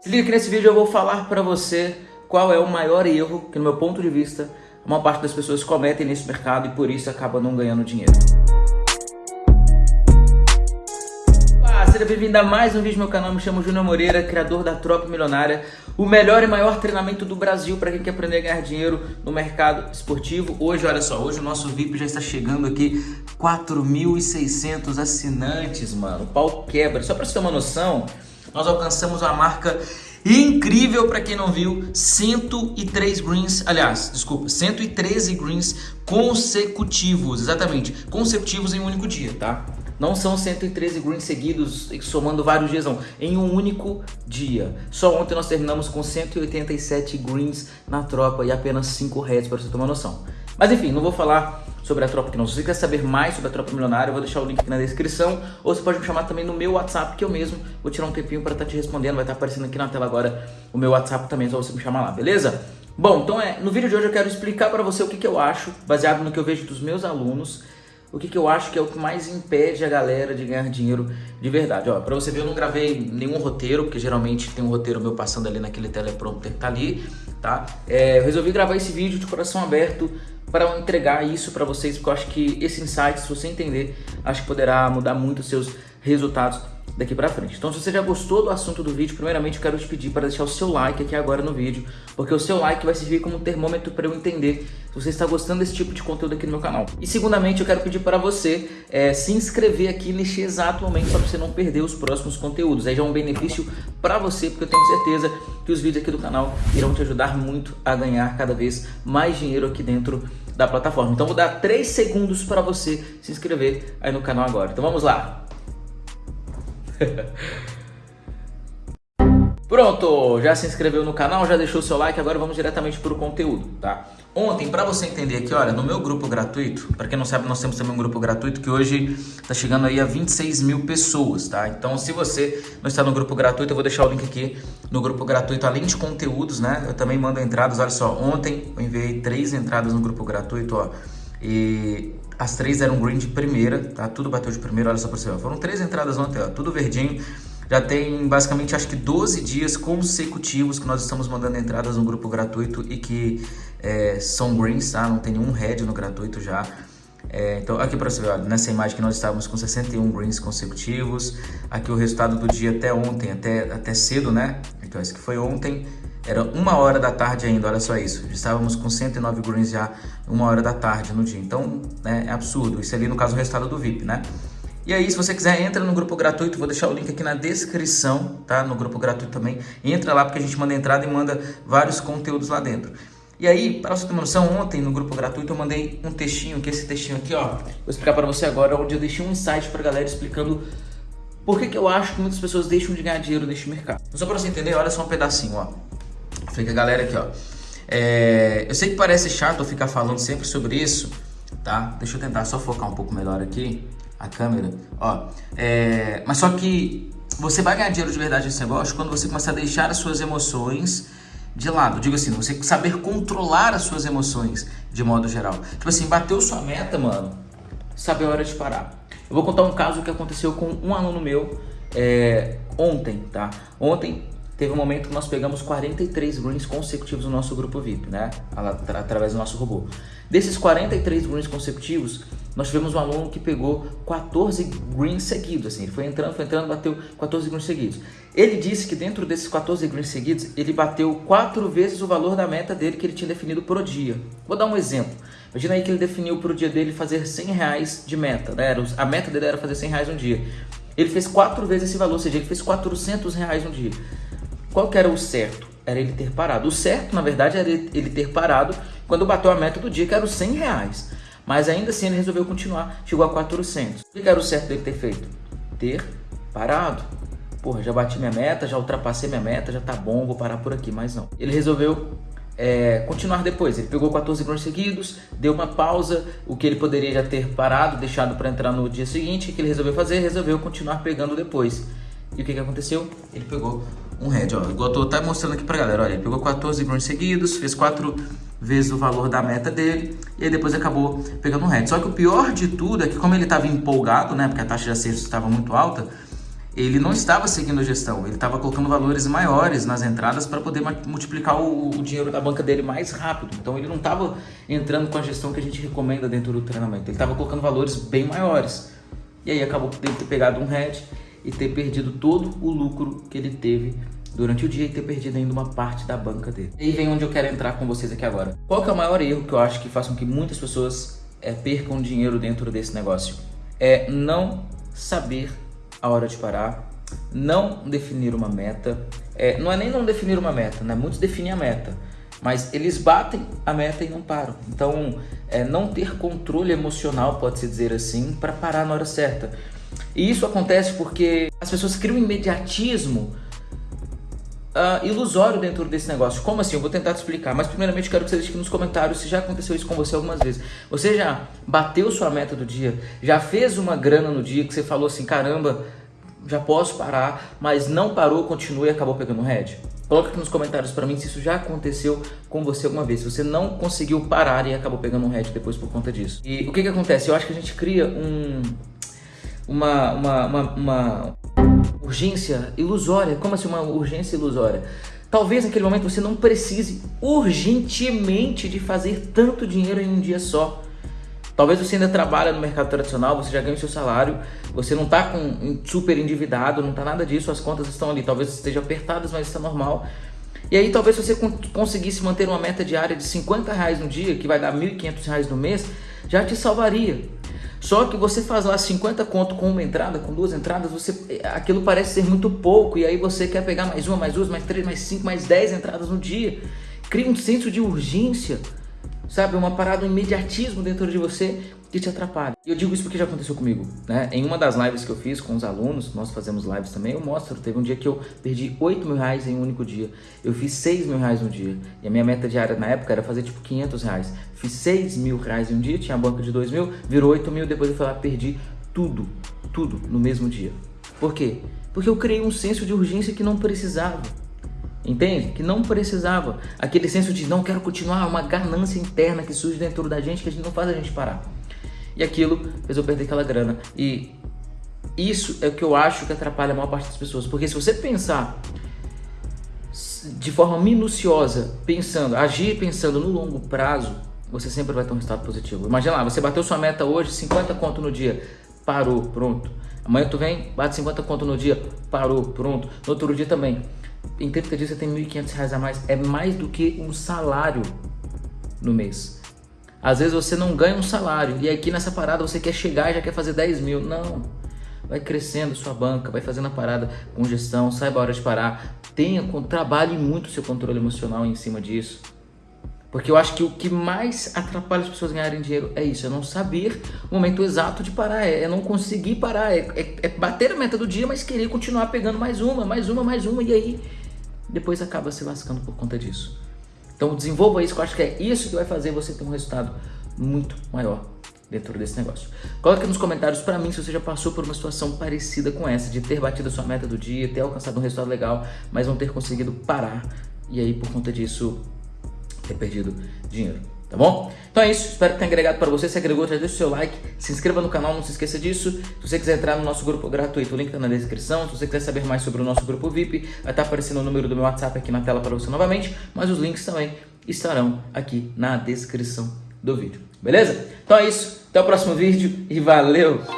Se liga que nesse vídeo eu vou falar pra você qual é o maior erro que, no meu ponto de vista, a maior parte das pessoas cometem nesse mercado e por isso acaba não ganhando dinheiro. Olá, seja bem-vindo a mais um vídeo do meu canal. Me chamo Júnior Moreira, criador da Tropa Milionária, o melhor e maior treinamento do Brasil para quem quer aprender a ganhar dinheiro no mercado esportivo. Hoje, olha só, hoje o nosso VIP já está chegando aqui 4.600 assinantes, mano. O pau quebra. Só para você ter uma noção, nós alcançamos uma marca incrível para quem não viu, 103 greens, aliás, desculpa, 113 greens consecutivos, exatamente, consecutivos em um único dia, tá? Não são 113 greens seguidos somando vários dias, não. Em um único dia. Só ontem nós terminamos com 187 greens na tropa e apenas 5 heads, para você uma noção. Mas enfim, não vou falar sobre a tropa aqui não. Se você quer saber mais sobre a tropa milionária, eu vou deixar o link aqui na descrição. Ou você pode me chamar também no meu WhatsApp, que eu mesmo vou tirar um tempinho para estar tá te respondendo. Vai estar tá aparecendo aqui na tela agora o meu WhatsApp também, só você me chamar lá, beleza? Bom, então é, no vídeo de hoje eu quero explicar para você o que, que eu acho, baseado no que eu vejo dos meus alunos, o que, que eu acho que é o que mais impede a galera de ganhar dinheiro de verdade. Ó, você ver, eu não gravei nenhum roteiro, porque geralmente tem um roteiro meu passando ali naquele teleprompter que tá ali, tá? É, eu resolvi gravar esse vídeo de coração aberto para entregar isso para vocês, porque eu acho que esse insight, se você entender, acho que poderá mudar muito os seus resultados daqui para frente. Então se você já gostou do assunto do vídeo, primeiramente eu quero te pedir para deixar o seu like aqui agora no vídeo, porque o seu like vai servir como termômetro para eu entender se você está gostando desse tipo de conteúdo aqui no meu canal. E segundamente eu quero pedir para você é, se inscrever aqui neste exato momento para você não perder os próximos conteúdos. Aí já é um benefício para você, porque eu tenho certeza que os vídeos aqui do canal irão te ajudar muito a ganhar cada vez mais dinheiro aqui dentro da plataforma. Então vou dar 3 segundos para você se inscrever aí no canal agora. Então vamos lá! Pronto, já se inscreveu no canal, já deixou seu like, agora vamos diretamente para o conteúdo, tá? Ontem, para você entender aqui, olha, no meu grupo gratuito, para quem não sabe, nós temos também um grupo gratuito que hoje está chegando aí a 26 mil pessoas, tá? Então, se você não está no grupo gratuito, eu vou deixar o link aqui no grupo gratuito, além de conteúdos, né? Eu também mando entradas, olha só, ontem eu enviei três entradas no grupo gratuito, ó, e as três eram green de primeira, tá? Tudo bateu de primeira, olha só para você, ó. Foram três entradas ontem, ó, tudo verdinho. Já tem basicamente acho que 12 dias consecutivos que nós estamos mandando entradas no grupo gratuito e que é, são greens, tá? Não tem nenhum red no gratuito já. É, então aqui para você ver, olha, nessa imagem que nós estávamos com 61 greens consecutivos. Aqui o resultado do dia até ontem, até, até cedo, né? Então esse que foi ontem. Era uma hora da tarde ainda, olha só isso. Estávamos com 109 greens já uma hora da tarde no dia. Então, né, é absurdo. Isso ali, no caso, o resultado do VIP, né? E aí, se você quiser, entra no grupo gratuito, vou deixar o link aqui na descrição, tá? No grupo gratuito também. Entra lá porque a gente manda entrada e manda vários conteúdos lá dentro. E aí, para você ter uma noção, ontem no grupo gratuito eu mandei um textinho, que é esse textinho aqui, ó. Vou explicar para você agora, onde eu deixei um insight para galera explicando por que, que eu acho que muitas pessoas deixam de ganhar dinheiro neste mercado. Só para você entender, olha só um pedacinho, ó. Fica a galera aqui, ó. É, eu sei que parece chato eu ficar falando sempre sobre isso, tá? Deixa eu tentar só focar um pouco melhor aqui a câmera, ó. É, mas só que você vai ganhar dinheiro de verdade nesse negócio quando você começar a deixar as suas emoções de lado. Digo assim, você saber controlar as suas emoções de modo geral. Tipo assim, bateu sua meta, mano, sabe a hora de parar. Eu vou contar um caso que aconteceu com um aluno meu é, ontem, tá? Ontem teve um momento que nós pegamos 43 greens consecutivos no nosso grupo VIP, né? Através do nosso robô. Desses 43 greens consecutivos, nós tivemos um aluno que pegou 14 greens seguidos, assim, ele foi entrando, foi entrando, bateu 14 greens seguidos. Ele disse que dentro desses 14 greens seguidos, ele bateu quatro vezes o valor da meta dele que ele tinha definido por dia. Vou dar um exemplo. Imagina aí que ele definiu para o dia dele fazer 100 reais de meta, né? a meta dele era fazer 100 reais um dia. Ele fez quatro vezes esse valor, ou seja, ele fez 400 reais um dia. Qual que era o certo? Era ele ter parado. O certo, na verdade, era ele ter parado quando bateu a meta do dia, que era os 100 reais. Mas ainda assim ele resolveu continuar, chegou a 400. O que era o certo dele ter feito? Ter parado. Porra, já bati minha meta, já ultrapassei minha meta, já tá bom, vou parar por aqui, mas não. Ele resolveu é, continuar depois. Ele pegou 14 grãos seguidos, deu uma pausa, o que ele poderia já ter parado, deixado para entrar no dia seguinte. O que ele resolveu fazer? Resolveu continuar pegando depois. E o que, que aconteceu? Ele pegou um head, ó. Igual eu tô até mostrando aqui pra galera, olha. Ele pegou 14 grãos seguidos, fez 4 vezes o valor da meta dele e aí depois acabou pegando um head. Só que o pior de tudo é que como ele estava empolgado, né, porque a taxa de acerto estava muito alta, ele não estava seguindo a gestão, ele estava colocando valores maiores nas entradas para poder multiplicar o, o, dinheiro da banca dele mais rápido. Então ele não estava entrando com a gestão que a gente recomenda dentro do treinamento, ele estava colocando valores bem maiores. E aí acabou por ter pegado um head e ter perdido todo o lucro que ele teve durante o dia e ter perdido ainda uma parte da banca dele. E aí vem onde eu quero entrar com vocês aqui agora. Qual é o maior erro que eu acho que faz com que muitas pessoas é, percam dinheiro dentro desse negócio? É não saber a hora de parar, não definir uma meta. É, não é nem não definir uma meta, né? Muitos definem a meta, mas eles batem a meta e não param. Então, é, não ter controle emocional, pode-se dizer assim, para parar na hora certa. E isso acontece porque as pessoas criam um imediatismo uh, ilusório dentro desse negócio. Como assim? Eu vou tentar te explicar. Mas primeiramente quero que você deixe aqui nos comentários se já aconteceu isso com você algumas vezes. Você já bateu sua meta do dia? Já fez uma grana no dia que você falou assim, caramba, já posso parar, mas não parou, continuou e acabou pegando head? Coloca aqui nos comentários para mim se isso já aconteceu com você alguma vez. Se você não conseguiu parar e acabou pegando um head depois por conta disso. E o que que acontece? Eu acho que a gente cria um, uma, uma, uma, uma urgência ilusória. Como assim uma urgência ilusória? Talvez naquele momento você não precise urgentemente de fazer tanto dinheiro em um dia só. Talvez você ainda trabalha no mercado tradicional, você já ganha o seu salário, você não está com super endividado, não está nada disso, as contas estão ali. Talvez estejam apertadas, mas está normal. E aí talvez você conseguisse manter uma meta diária de 50 reais no dia, que vai dar 1.500 reais no mês, já te salvaria. Só que você faz lá 50 conto com uma entrada, com duas entradas, você aquilo parece ser muito pouco e aí você quer pegar mais uma, mais duas, mais três, mais cinco, mais dez entradas no dia. Cria um senso de urgência, sabe? Uma parada, um imediatismo dentro de você que te atrapalha. E eu digo isso porque já aconteceu comigo, né? Em uma das lives que eu fiz com os alunos, nós fazemos lives também, eu mostro, teve um dia que eu perdi 8 mil reais em um único dia. Eu fiz 6 mil reais no dia. E a minha meta diária na época era fazer tipo 500 reais. Fiz 6 mil reais em um dia, tinha a banca de 2 mil, virou 8 mil, depois eu fui lá, perdi tudo, tudo no mesmo dia. Por quê? Porque eu criei um senso de urgência que não precisava. Entende? Que não precisava. Aquele senso de não quero continuar, uma ganância interna que surge dentro da gente que a gente não faz a gente parar. E aquilo fez eu perder aquela grana. E isso é o que eu acho que atrapalha a maior parte das pessoas. Porque se você pensar de forma minuciosa, pensando, agir pensando no longo prazo, você sempre vai ter um resultado positivo. Imagina lá, você bateu sua meta hoje, 50 conto no dia, parou, pronto. Amanhã tu vem, bate 50 conto no dia, parou, pronto. No outro dia também. Em 30 dias você tem 1.500 reais a mais. É mais do que um salário no mês. Às vezes você não ganha um salário e aqui nessa parada você quer chegar e já quer fazer 10 mil. Não. Vai crescendo sua banca, vai fazendo a parada com gestão, saiba a hora de parar. Tenha, trabalhe muito seu controle emocional em cima disso. Porque eu acho que o que mais atrapalha as pessoas ganharem dinheiro é isso, é não saber o momento exato de parar, é, é não conseguir parar, é, é, é, bater a meta do dia, mas querer continuar pegando mais uma, mais uma, mais uma, e aí depois acaba se lascando por conta disso. Então desenvolva isso, que eu acho que é isso que vai fazer você ter um resultado muito maior dentro desse negócio. Coloque nos comentários para mim se você já passou por uma situação parecida com essa, de ter batido a sua meta do dia, ter alcançado um resultado legal, mas não ter conseguido parar e aí por conta disso ter perdido dinheiro tá bom? Então é isso, espero que tenha agregado para você. Se agregou, já deixa o seu like, se inscreva no canal, não se esqueça disso. Se você quiser entrar no nosso grupo gratuito, o link está na descrição. Se você quiser saber mais sobre o nosso grupo VIP, vai estar tá aparecendo o número do meu WhatsApp aqui na tela para você novamente, mas os links também estarão aqui na descrição do vídeo, beleza? Então é isso, até o próximo vídeo e valeu!